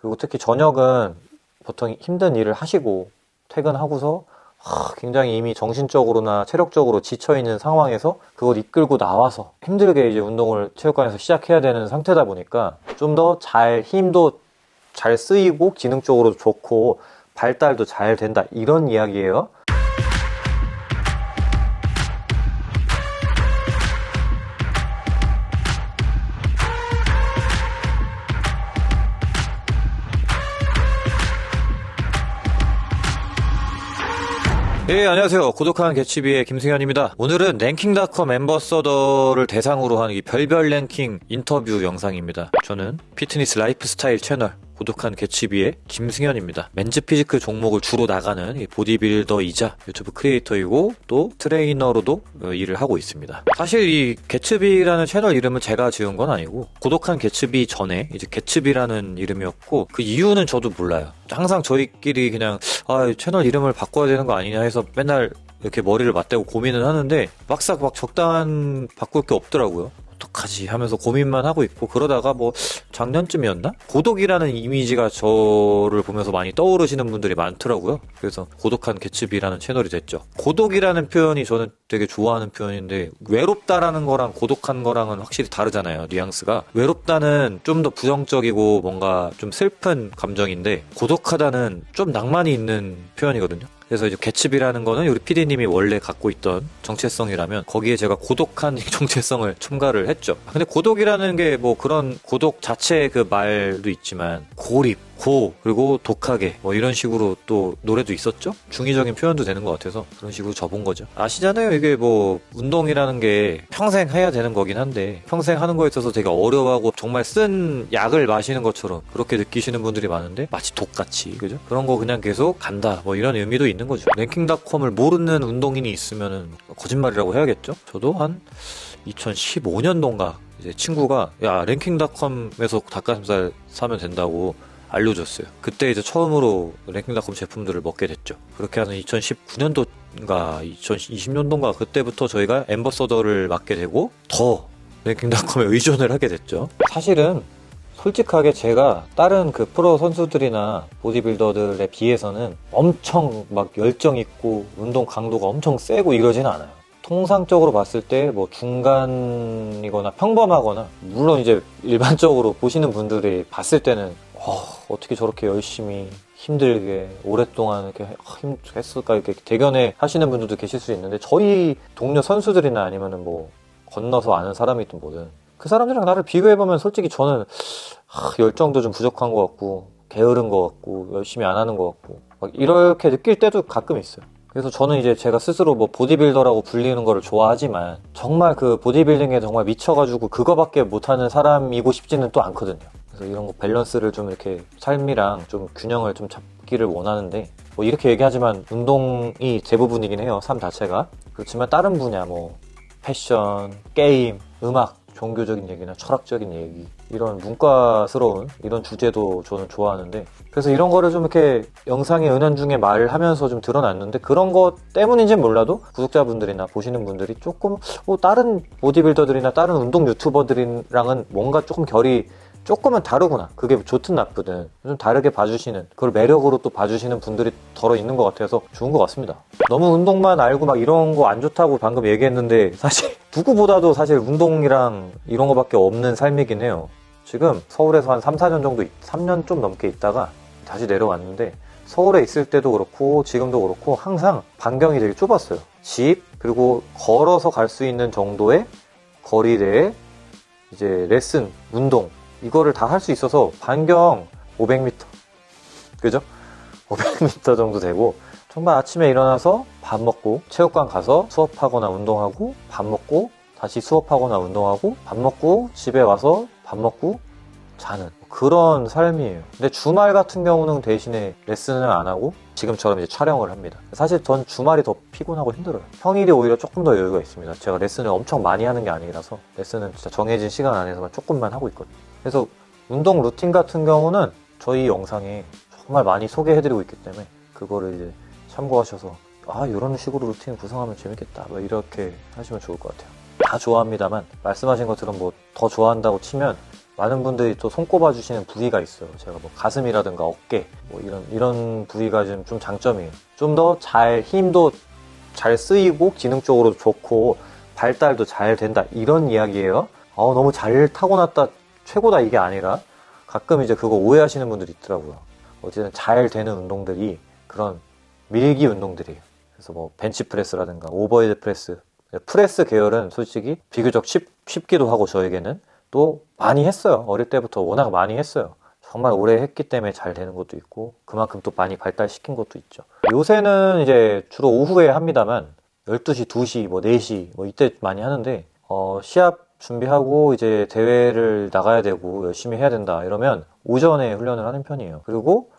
그리고 특히 저녁은 보통 힘든 일을 하시고 퇴근하고서 하, 굉장히 이미 정신적으로나 체력적으로 지쳐있는 상황에서 그걸 이끌고 나와서 힘들게 이제 운동을 체육관에서 시작해야 되는 상태다 보니까 좀 더 잘 힘도 잘 쓰이고 기능적으로 좋고 발달도 잘 된다 이런 이야기예요. 예, 안녕하세요. 고독한 개츠비의 김승현입니다. 오늘은 랭킹닷컴 ambassador를 대상으로 한이 별별 랭킹 인터뷰 영상입니다. 저는 피트니스 라이프스타일 채널 고독한 개츠비의 김승현입니다. men's physique 종목을 주로 나가는 이 보디빌더이자 유튜브 크리에이터이고 또 트레이너로도 어, 일을 하고 있습니다. 사실 이 개츠비라는 채널 이름은 제가 지은 건 아니고 고독한 개츠비 전에 이제 개츠비라는 이름이었고 그 이유는 저도 몰라요. 항상 저희끼리 그냥 아 채널 이름을 바꿔야 되는 거 아니냐 해서 맨날 이렇게 머리를 맞대고 고민을 하는데 막상 막 적당한 바꿀 게 없더라고요. 어떡하지 하면서 고민만 하고 있고 그러다가 뭐 작년쯤이었나? 고독이라는 이미지가 저를 보면서 많이 떠오르시는 분들이 많더라고요. 그래서 고독한 개츠비라는 채널이 됐죠. 고독이라는 표현이 저는 되게 좋아하는 표현인데 외롭다라는 거랑 고독한 거랑은 확실히 다르잖아요. 뉘앙스가. 외롭다는 좀 더 부정적이고 뭔가 좀 슬픈 감정인데 고독하다는 좀 낭만이 있는 표현이거든요. 그래서 이제 개츠비라는 거는 우리 PD님이 원래 갖고 있던 정체성이라면 거기에 제가 고독한 정체성을 첨가를 했죠. 근데 고독이라는 게 뭐 그런 고독 자체의 그 말도 있지만 고립, 고 그리고 독하게 뭐 이런 식으로 또 노래도 있었죠. 중의적인 표현도 되는 것 같아서 그런 식으로 접은 거죠. 아시잖아요. 이게 뭐 운동이라는 게 평생 해야 되는 거긴 한데 평생 하는 거에 있어서 되게 어려워하고 정말 쓴 약을 마시는 것처럼 그렇게 느끼시는 분들이 많은데 마치 독같이 그죠? 그런 거 그냥 계속 간다 뭐 이런 의미도 있는 거죠. 랭킹닷컴을 모르는 운동인이 있으면은 거짓말이라고 해야겠죠. 저도 한 2015년도인가 이제 친구가 야 랭킹닷컴에서 닭가슴살 사면 된다고 알려줬어요. 그때 이제 처음으로 랭킹닷컴 제품들을 먹게 됐죠. 그렇게 하는 2019년도인가 2020년도인가 그때부터 저희가 엠버서더를 맡게 되고 더 랭킹닷컴에 의존을 하게 됐죠. 사실은 솔직하게 제가 다른 그 프로 선수들이나 보디빌더들에 비해서는 엄청 막 열정 있고 운동 강도가 엄청 세고 이러진 않아요. 통상적으로 봤을 때 뭐 중간이거나 평범하거나 물론 이제 일반적으로 보시는 분들이 봤을 때는 어, 어떻게 저렇게 열심히 힘들게 오랫동안 이렇게 힘 했을까 이렇게 대견해 하시는 분들도 계실 수 있는데 저희 동료 선수들이나 아니면은 뭐 건너서 아는 사람이든 뭐든 그 사람들이랑 나를 비교해보면 솔직히 저는 하, 열정도 좀 부족한 것 같고 게으른 것 같고 열심히 안 하는 것 같고 막 이렇게 느낄 때도 가끔 있어요. 그래서 저는 이제 제가 스스로 뭐 보디빌더라고 불리는 거를 좋아하지만 정말 그 보디빌딩에 정말 미쳐가지고 그거밖에 못하는 사람이고 싶지는 또 않거든요. 그래서 이런 거 밸런스를 좀 이렇게 삶이랑 좀 균형을 좀 잡기를 원하는데 뭐 이렇게 얘기하지만 운동이 대부분이긴 해요. 삶 자체가. 그렇지만 다른 분야 뭐 패션, 게임, 음악 종교적인 얘기나 철학적인 얘기 이런 문과스러운 이런 주제도 저는 좋아하는데 그래서 이런 거를 좀 이렇게 영상의 은연중에 말을 하면서 좀 드러났는데 그런 것 때문인지는 몰라도 구독자분들이나 보시는 분들이 조금 뭐 다른 보디빌더들이나 다른 운동 유튜버들이랑은 뭔가 조금 결이 조금은 다르구나. 그게 좋든 나쁘든 좀 다르게 봐주시는 그걸 매력으로 또 봐주시는 분들이 덜어 있는 것 같아서 좋은 것 같습니다. 너무 운동만 알고 막 이런 거 안 좋다고 방금 얘기했는데 사실 누구보다도 사실 운동이랑 이런 거밖에 없는 삶이긴 해요. 지금 서울에서 한 3, 4년 정도 3년 좀 넘게 있다가 다시 내려왔는데 서울에 있을 때도 그렇고 지금도 그렇고 항상 반경이 되게 좁았어요. 집 그리고 걸어서 갈 수 있는 정도의 거리 내에 이제 레슨, 운동 이거를 다 할 수 있어서 반경 500m 그죠? 500m 정도 되고 정말 아침에 일어나서 밥 먹고 체육관 가서 수업하거나 운동하고 밥 먹고 다시 수업하거나 운동하고 밥 먹고 집에 와서 밥 먹고 자는 그런 삶이에요. 근데 주말 같은 경우는 대신에 레슨을 안 하고 지금처럼 이제 촬영을 합니다. 사실 전 주말이 더 피곤하고 힘들어요. 평일이 오히려 조금 더 여유가 있습니다. 제가 레슨을 엄청 많이 하는 게 아니라서 레슨은 진짜 정해진 시간 안에서만 조금만 하고 있거든요. 그래서 운동 루틴 같은 경우는 저희 영상에 정말 많이 소개해드리고 있기 때문에 그거를 이제 참고하셔서 아 이런 식으로 루틴 구성하면 재밌겠다 뭐 이렇게 하시면 좋을 것 같아요. 다 좋아합니다만 말씀하신 것처럼 뭐 더 좋아한다고 치면 많은 분들이 또 손꼽아 주시는 부위가 있어요. 제가 뭐 가슴이라든가 어깨 뭐 이런 이런 부위가 좀, 좀 장점이에요. 좀 더 잘 힘도 잘 쓰이고 기능적으로 좋고 발달도 잘 된다 이런 이야기예요. 어, 너무 잘 타고났다 최고다 이게 아니라 가끔 이제 그거 오해하시는 분들이 있더라고요. 어쨌든 잘 되는 운동들이 그런 밀기 운동들이에요. 그래서 뭐 벤치프레스라든가 overhead press 프레스 계열은 솔직히 비교적 쉽, 쉽기도 하고 저에게는 또 많이 했어요. 어릴 때부터 워낙 많이 했어요. 정말 오래 했기 때문에 잘 되는 것도 있고 그만큼 또 많이 발달시킨 것도 있죠. 요새는 이제 주로 오후에 합니다만 12시, 2시, 뭐 4시 뭐 이때 많이 하는데 어, 시합 준비하고 이제 대회를 나가야 되고 열심히 해야 된다 이러면 오전에 훈련을 하는 편이에요. 그리고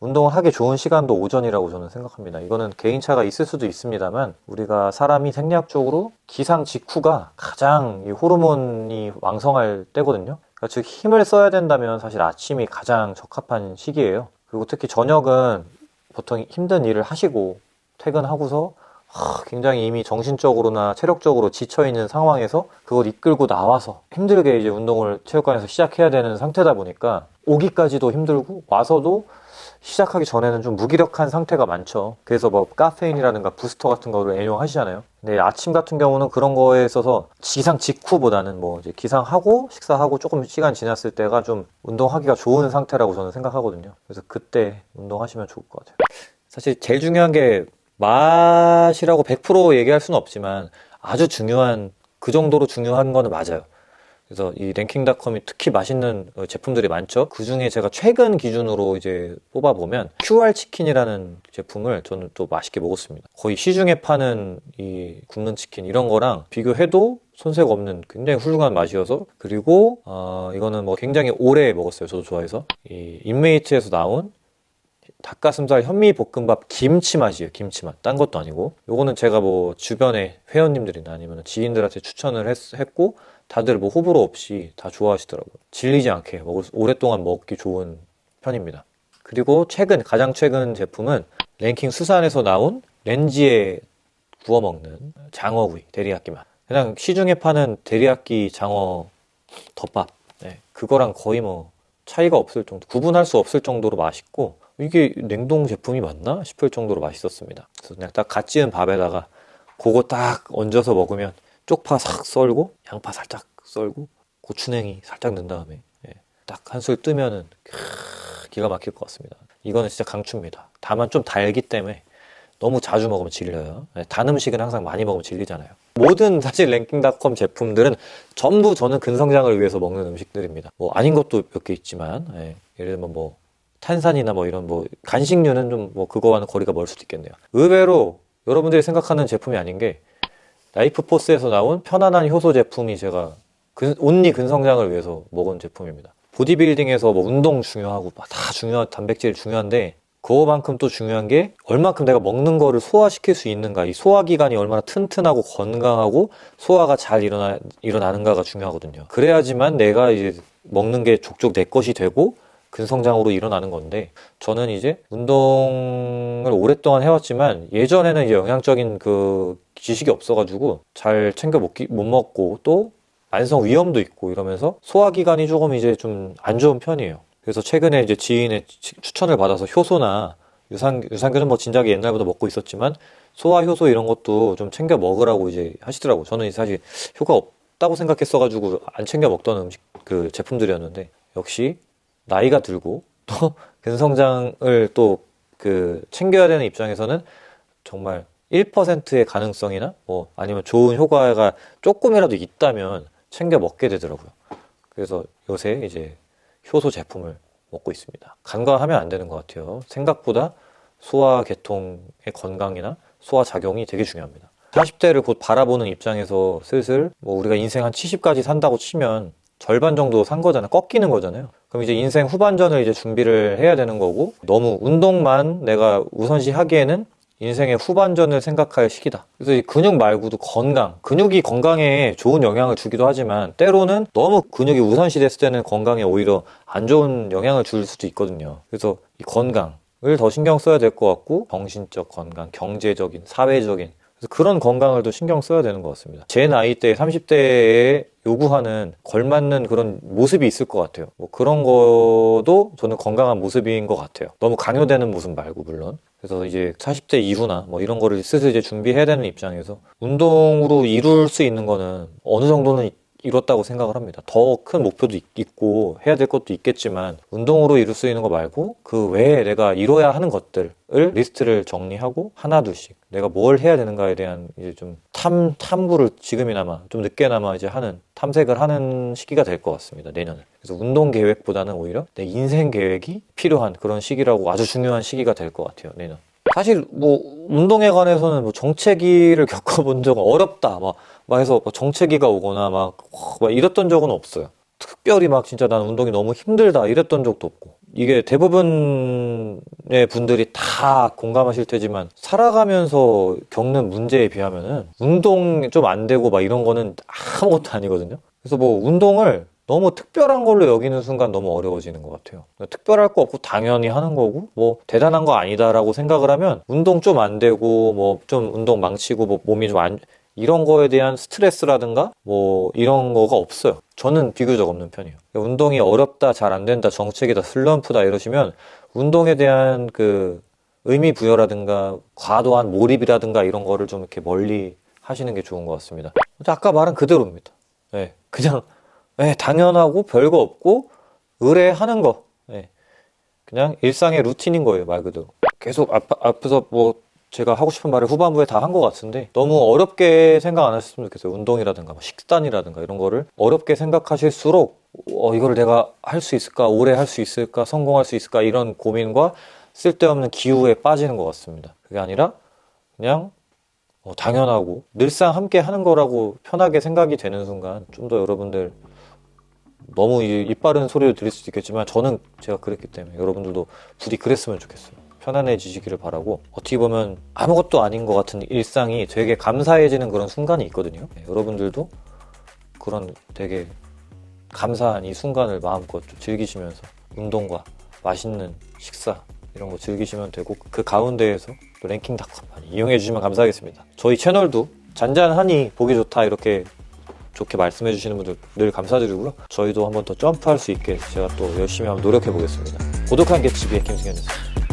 운동을 하기 좋은 시간도 오전이라고 저는 생각합니다. 이거는 개인차가 있을 수도 있습니다만 우리가 사람이 생리학적으로 기상 직후가 가장 이 호르몬이 왕성할 때거든요. 그러니까 즉 힘을 써야 된다면 사실 아침이 가장 적합한 시기예요. 그리고 특히 저녁은 보통 힘든 일을 하시고 퇴근하고서 하, 굉장히 이미 정신적으로나 체력적으로 지쳐있는 상황에서 그걸 이끌고 나와서 힘들게 이제 운동을 체육관에서 시작해야 되는 상태다 보니까 오기까지도 힘들고 와서도 시작하기 전에는 좀 무기력한 상태가 많죠. 그래서 뭐 카페인이라든가 부스터 같은 거를 애용하시잖아요. 근데 아침 같은 경우는 그런 거에 있어서 기상 직후보다는 뭐 이제 기상하고 식사하고 조금 시간 지났을 때가 좀 운동하기가 좋은 상태라고 저는 생각하거든요. 그래서 그때 운동하시면 좋을 것 같아요. 사실 제일 중요한 게 맛이라고 100% 얘기할 수는 없지만 아주 중요한 그 정도로 중요한 거는 맞아요. 그래서 이 랭킹닷컴이 특히 맛있는 제품들이 많죠. 그 중에 제가 최근 기준으로 이제 뽑아보면 QR 치킨이라는 제품을 저는 또 맛있게 먹었습니다. 거의 시중에 파는 이 굽는 치킨 이런 거랑 비교해도 손색 없는 굉장히 훌륭한 맛이어서 그리고 어, 이거는 뭐 굉장히 오래 먹었어요. 저도 좋아해서 이 인메이트에서 나온 닭가슴살 현미 볶음밥 김치 맛이에요. 김치 맛. 딴 것도 아니고. 요거는 제가 뭐 주변에 회원님들이나 아니면 지인들한테 추천을 했, 했고 다들 뭐 호불호 없이 다 좋아하시더라고요. 질리지 않게 먹을 수, 오랫동안 먹기 좋은 편입니다. 그리고 최근 가장 최근 제품은 랭킹 수산에서 나온 렌지에 구워 먹는 장어구이 데리야끼 맛. 그냥 시중에 파는 데리야끼 장어 덮밥. 네, 그거랑 거의 뭐 차이가 없을 정도, 구분할 수 없을 정도로 맛있고 이게 냉동 제품이 맞나 싶을 정도로 맛있었습니다. 그래서 그냥 딱 갓 지은 밥에다가 그거 딱 얹어서 먹으면 쪽파 싹 썰고 양파 살짝 썰고 고추냉이 살짝 넣은 다음에 예, 딱한 술 뜨면은 기가 막힐 것 같습니다. 이거는 진짜 강추입니다. 다만 좀 달기 때문에 너무 자주 먹으면 질려요. 예, 단 음식은 항상 많이 먹으면 질리잖아요. 모든 사실 랭킹닷컴 제품들은 전부 저는 근성장을 위해서 먹는 음식들입니다. 뭐 아닌 것도 몇 개 있지만 예, 예를 들면 뭐 탄산이나 뭐 이런 뭐 간식류는 좀 뭐 그거와는 거리가 멀 수도 있겠네요. 의외로 여러분들이 생각하는 제품이 아닌 게 라이프 포스에서 나온 편안한 효소 제품이 제가 근, only 근성장을 위해서 먹은 제품입니다. 보디빌딩에서 뭐 운동 중요하고 다 중요한 단백질 중요한데 그거만큼 또 중요한 게 얼마큼 내가 먹는 거를 소화시킬 수 있는가 이 소화기관이 얼마나 튼튼하고 건강하고 소화가 잘 일어나, 일어나는가가 중요하거든요 그래야지만 내가 이제 먹는 게 족족 내 것이 되고 근성장으로 일어나는 건데 저는 이제 운동을 오랫동안 해왔지만 예전에는 이제 영양적인 그 지식이 없어가지고 잘 챙겨 먹기 못 먹고 또 만성 위염도 있고 이러면서 소화기관이 조금 이제 좀 안 좋은 편이에요. 그래서 최근에 이제 지인의 추천을 받아서 효소나 유산 유산균은 뭐 진작에 옛날부터 먹고 있었지만 소화 효소 이런 것도 좀 챙겨 먹으라고 이제 하시더라고. 저는 사실 효과 없다고 생각했어가지고 안 챙겨 먹던 음식 그 제품들이었는데 역시 나이가 들고 또 근성장을 또 그 챙겨야 되는 입장에서는 정말 1%의 가능성이나 뭐 아니면 좋은 효과가 조금이라도 있다면 챙겨 먹게 되더라고요. 그래서 요새 이제 효소 제품을 먹고 있습니다. 간과하면 안 되는 것 같아요. 생각보다 소화 계통의 건강이나 소화 작용이 되게 중요합니다. 40대를 곧 바라보는 입장에서 슬슬 뭐 우리가 인생 한 70까지 산다고 치면 절반 정도 산 거잖아요. 꺾이는 거잖아요. 그럼 이제 인생 후반전을 이제 준비를 해야 되는 거고 너무 운동만 내가 우선시 하기에는 인생의 후반전을 생각할 시기다. 그래서 이 근육 말고도 건강, 근육이 건강에 좋은 영향을 주기도 하지만 때로는 너무 근육이 우선시 됐을 때는 건강에 오히려 안 좋은 영향을 줄 수도 있거든요. 그래서 이 건강을 더 신경 써야 될 것 같고 정신적 건강, 경제적인, 사회적인 그런 건강을 또 신경 써야 되는 것 같습니다. 제 나이 때 30대에 요구하는 걸맞는 그런 모습이 있을 것 같아요. 뭐 그런 것도 저는 건강한 모습인 것 같아요. 너무 강요되는 모습 말고 물론. 그래서 이제 40대 이후나 뭐 이런 거를 슬슬 이제 준비해야 되는 입장에서 운동으로 이룰 수 있는 거는 어느 정도는 이뤘다고 생각을 합니다. 더 큰 목표도 있- 있고 해야 될 것도 있겠지만 운동으로 이룰 수 있는 거 말고 그 외에 내가 이뤄야 하는 것들을 리스트를 정리하고 하나둘씩 내가 뭘 해야 되는가에 대한 이제 좀 탐, 탐구를 지금이나마 좀 늦게나마 이제 하는 탐색을 하는 시기가 될 것 같습니다. 내년은. 그래서 운동 계획보다는 오히려 내 인생 계획이 필요한 그런 시기라고 아주 중요한 시기가 될 것 같아요. 내년. 사실 뭐 운동에 관해서는 뭐 정체기를 겪어본 적은 어렵다 막, 막 해서 뭐 정체기가 오거나 막, 막 이랬던 적은 없어요. 특별히 막 진짜 난 운동이 너무 힘들다 이랬던 적도 없고 이게 대부분의 분들이 다 공감하실 테지만 살아가면서 겪는 문제에 비하면은 운동 좀 안 되고 막 이런 거는 아무것도 아니거든요. 그래서 뭐 운동을 너무 특별한 걸로 여기는 순간 너무 어려워지는 것 같아요. 특별할 거 없고 당연히 하는 거고 뭐 대단한 거 아니다라고 생각을 하면 운동 좀 안 되고 뭐 좀 운동 망치고 뭐 몸이 좀 안 이런 거에 대한 스트레스라든가 뭐 이런 거가 없어요. 저는 비교적 없는 편이에요. 운동이 어렵다, 잘 안 된다, 정책이다, 슬럼프다 이러시면 운동에 대한 그 의미 부여라든가 과도한 몰입이라든가 이런 거를 좀 이렇게 멀리 하시는 게 좋은 것 같습니다. 아까 말한 그대로입니다. 예, 그냥 예, 당연하고 별거 없고 의뢰하는 거. 예, 그냥 일상의 루틴인 거예요, 말 그대로. 계속 앞, 앞에서 뭐 제가 하고 싶은 말을 후반부에 다 한 것 같은데 너무 어렵게 생각 안 하셨으면 좋겠어요. 운동이라든가 뭐 식단이라든가 이런 거를 어렵게 생각하실수록 어, 이거를 내가 할 수 있을까? 오래 할 수 있을까? 성공할 수 있을까? 이런 고민과 쓸데없는 기우에 빠지는 것 같습니다. 그게 아니라 그냥 어, 당연하고 늘상 함께 하는 거라고 편하게 생각이 되는 순간 좀 더 여러분들 너무 이- 입 바른 소리를 들릴 수도 있겠지만 저는 제가 그랬기 때문에 여러분들도 부디 그랬으면 좋겠어요. 편안해지시기를 바라고 어떻게 보면 아무것도 아닌 것 같은 일상이 되게 감사해지는 그런 순간이 있거든요. 네, 여러분들도 그런 되게 감사한 이 순간을 마음껏 좀 즐기시면서 운동과 맛있는 식사 이런 거 즐기시면 되고 그 가운데에서 또 랭킹닷컴 많이 이용해 주시면 감사하겠습니다. 저희 채널도 잔잔하니 보기 좋다 이렇게 좋게 말씀해 주시는 분들 늘 감사드리고요. 저희도 한번 더 점프할 수 있게 제가 또 열심히 한번 노력해 보겠습니다. 고독한 개츠비의 김승현이었습니다.